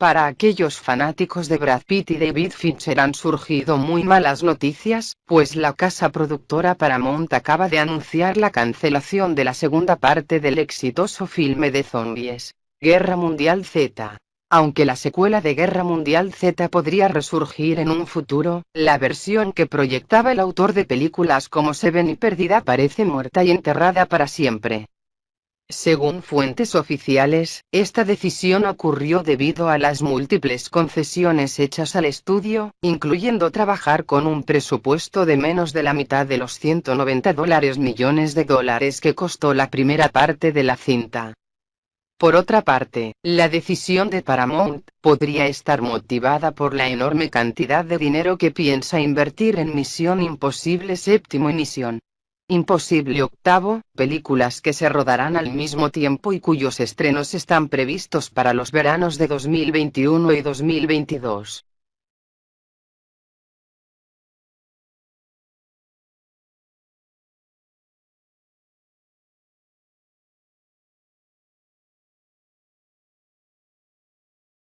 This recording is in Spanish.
Para aquellos fanáticos de Brad Pitt y David Fincher han surgido muy malas noticias, pues la casa productora Paramount acaba de anunciar la cancelación de la segunda parte del exitoso filme de zombies, Guerra Mundial Z. Aunque la secuela de Guerra Mundial Z podría resurgir en un futuro, la versión que proyectaba el autor de películas como Seven y Perdida parece muerta y enterrada para siempre. Según fuentes oficiales, esta decisión ocurrió debido a las múltiples concesiones hechas al estudio, incluyendo trabajar con un presupuesto de menos de la mitad de los 190 dólares millones de dólares que costó la primera parte de la cinta. Por otra parte, la decisión de Paramount podría estar motivada por la enorme cantidad de dinero que piensa invertir en Misión Imposible Séptimo y Misión Imposible Octavo, películas que se rodarán al mismo tiempo y cuyos estrenos están previstos para los veranos de 2021 y 2022.